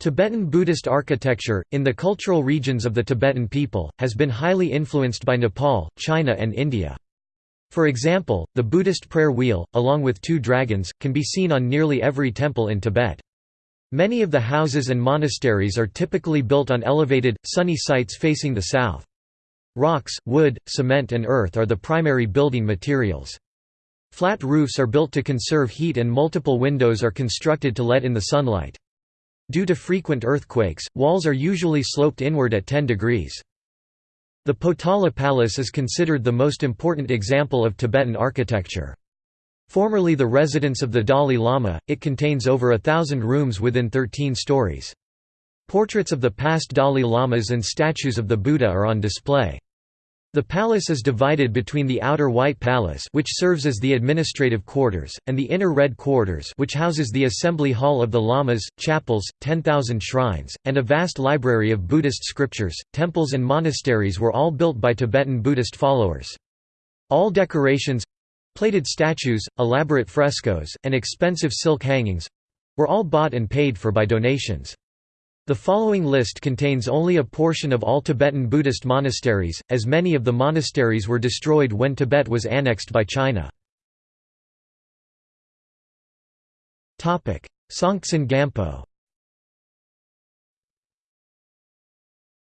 Tibetan Buddhist architecture, in the cultural regions of the Tibetan people, has been highly influenced by Nepal, China and India. For example, the Buddhist prayer wheel, along with two dragons, can be seen on nearly every temple in Tibet. Many of the houses and monasteries are typically built on elevated, sunny sites facing the south. Rocks, wood, cement and earth are the primary building materials. Flat roofs are built to conserve heat and multiple windows are constructed to let in the sunlight. Due to frequent earthquakes, walls are usually sloped inward at 10 degrees. The Potala Palace is considered the most important example of Tibetan architecture. Formerly the residence of the Dalai Lama, it contains over a thousand rooms within 13 stories. Portraits of the past Dalai Lamas and statues of the Buddha are on display. The palace is divided between the outer White Palace which serves as the administrative quarters, and the inner Red Quarters which houses the assembly hall of the lamas, chapels, 10,000 shrines, and a vast library of Buddhist scriptures. Temples and monasteries were all built by Tibetan Buddhist followers. All decorations—plated statues, elaborate frescoes, and expensive silk hangings—were all bought and paid for by donations. The following list contains only a portion of all Tibetan Buddhist monasteries, as many of the monasteries were destroyed when Tibet was annexed by China. Songtsen Gampo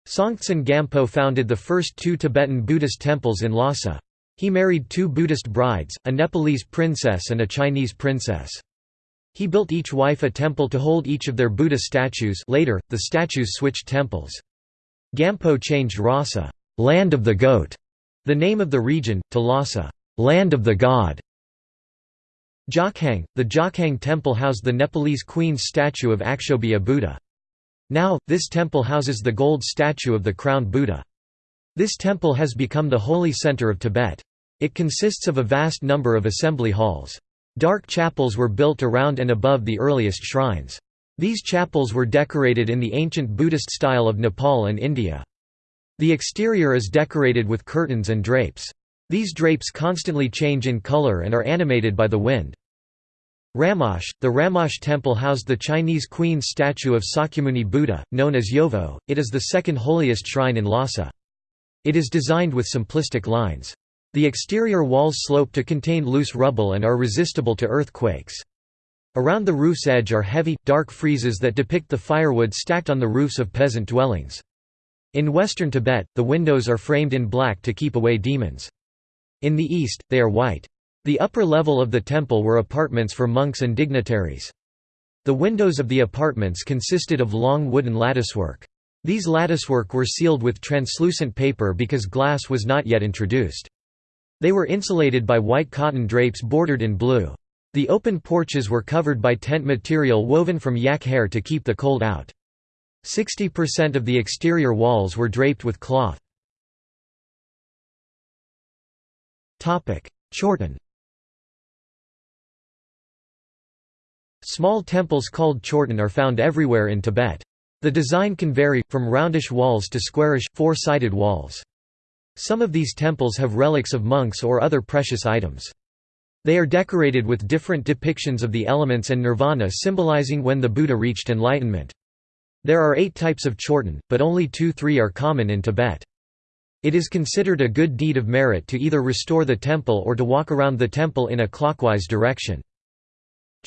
Songtsen Gampo founded the first two Tibetan Buddhist temples in Lhasa. He married two Buddhist brides, a Nepalese princess and a Chinese princess. He built each wife a temple to hold each of their Buddha statues later, the statues switched temples. Gampo changed Rasa land of the goat", the name of the region, to Lhasa land of the god". Jokhang, the Jokhang temple housed the Nepalese queen's statue of Akshobhya Buddha. Now, this temple houses the gold statue of the crowned Buddha. This temple has become the holy center of Tibet. It consists of a vast number of assembly halls. Dark chapels were built around and above the earliest shrines. These chapels were decorated in the ancient Buddhist style of Nepal and India. The exterior is decorated with curtains and drapes. These drapes constantly change in color and are animated by the wind. Ramoche, the Ramoche temple housed the Chinese queen's statue of Sakyamuni Buddha, known as Yovo. It is the second holiest shrine in Lhasa. It is designed with simplistic lines. The exterior walls slope to contain loose rubble and are resistible to earthquakes. Around the roof's edge are heavy, dark friezes that depict the firewood stacked on the roofs of peasant dwellings. In western Tibet, the windows are framed in black to keep away demons. In the east, they are white. The upper level of the temple were apartments for monks and dignitaries. The windows of the apartments consisted of long wooden latticework. These latticework were sealed with translucent paper because glass was not yet introduced. They were insulated by white cotton drapes bordered in blue. The open porches were covered by tent material woven from yak hair to keep the cold out. 60% of the exterior walls were draped with cloth. Chorten Small temples called chorten are found everywhere in Tibet. The design can vary, from roundish walls to squarish, four-sided walls. Some of these temples have relics of monks or other precious items. They are decorated with different depictions of the elements and nirvana symbolizing when the Buddha reached enlightenment. There are eight types of chorten, but only two-three are common in Tibet. It is considered a good deed of merit to either restore the temple or to walk around the temple in a clockwise direction.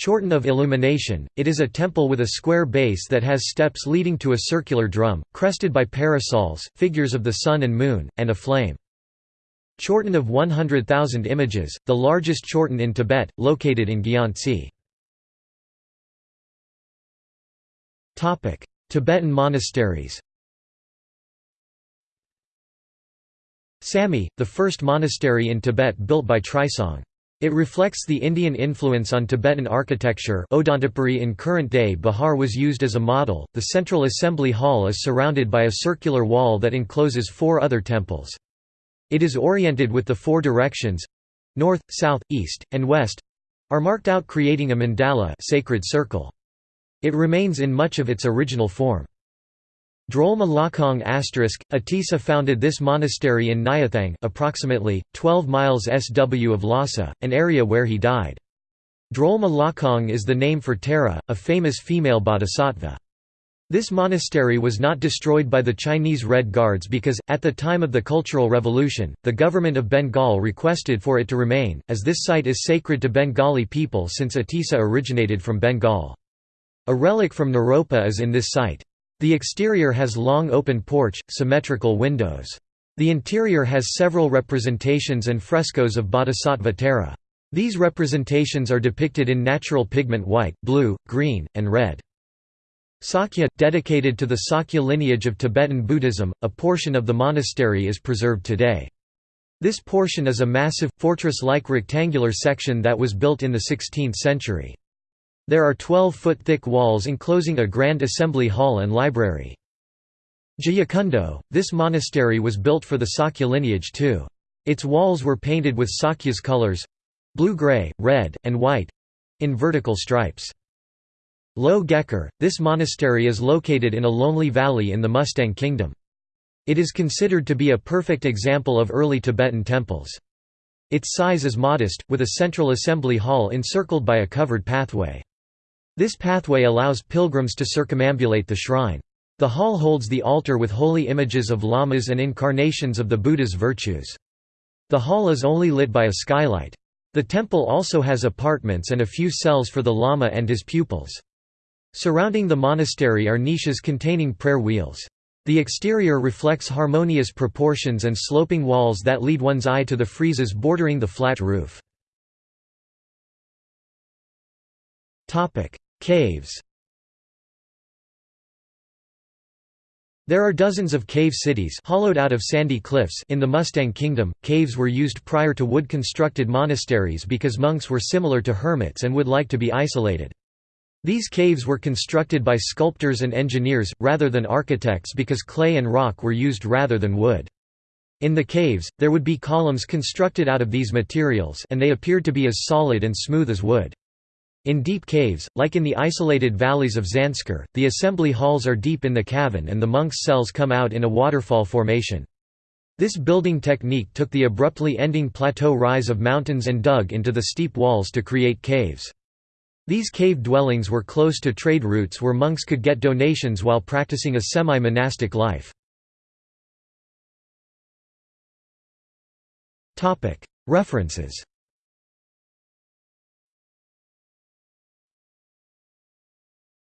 Chorten of Illumination, it is a temple with a square base that has steps leading to a circular drum, crested by parasols, figures of the sun and moon, and a flame. Chorten of 100,000 images, the largest chorten in Tibet, located in Gyantse. Tibetan monasteries Samye, the first monastery in Tibet built by Trisong. It reflects the Indian influence on Tibetan architecture Odantapuri in current-day Bihar was used as a model. The central assembly hall is surrounded by a circular wall that encloses four other temples. It is oriented with the four directions—north, south, east, and west—are marked out creating a mandala sacred circle. It remains in much of its original form. Drolma Lakong Atisa founded this monastery in Nyathang approximately, 12 miles SW of Lhasa, an area where he died. Drolma Lakong is the name for Tara, a famous female bodhisattva. This monastery was not destroyed by the Chinese Red Guards because, at the time of the Cultural Revolution, the government of Bengal requested for it to remain, as this site is sacred to Bengali people since Atisa originated from Bengal. A relic from Naropa is in this site. The exterior has long open porch, symmetrical windows. The interior has several representations and frescoes of Bodhisattva Tara. These representations are depicted in natural pigment white, blue, green, and red. Sakya, dedicated to the Sakya lineage of Tibetan Buddhism, a portion of the monastery is preserved today. This portion is a massive, fortress-like rectangular section that was built in the 16th century. There are 12-foot thick walls enclosing a grand assembly hall and library. Jayakundo, this monastery was built for the Sakya lineage too. Its walls were painted with Sakya's colors—blue-gray, red, and white—in vertical stripes. Lo Gekar, this monastery is located in a lonely valley in the Mustang Kingdom. It is considered to be a perfect example of early Tibetan temples. Its size is modest, with a central assembly hall encircled by a covered pathway. This pathway allows pilgrims to circumambulate the shrine. The hall holds the altar with holy images of lamas and incarnations of the Buddha's virtues. The hall is only lit by a skylight. The temple also has apartments and a few cells for the lama and his pupils. Surrounding the monastery are niches containing prayer wheels. The exterior reflects harmonious proportions and sloping walls that lead one's eye to the friezes bordering the flat roof. Caves There are dozens of cave cities hollowed out of sandy cliffs in the Mustang Kingdom. Caves were used prior to wood-constructed monasteries because monks were similar to hermits and would like to be isolated. These caves were constructed by sculptors and engineers, rather than architects because clay and rock were used rather than wood. In the caves, there would be columns constructed out of these materials and they appeared to be as solid and smooth as wood. In deep caves, like in the isolated valleys of Zanskar, the assembly halls are deep in the cavern and the monks' cells come out in a waterfall formation. This building technique took the abruptly ending plateau rise of mountains and dug into the steep walls to create caves. These cave dwellings were close to trade routes where monks could get donations while practicing a semi-monastic life. References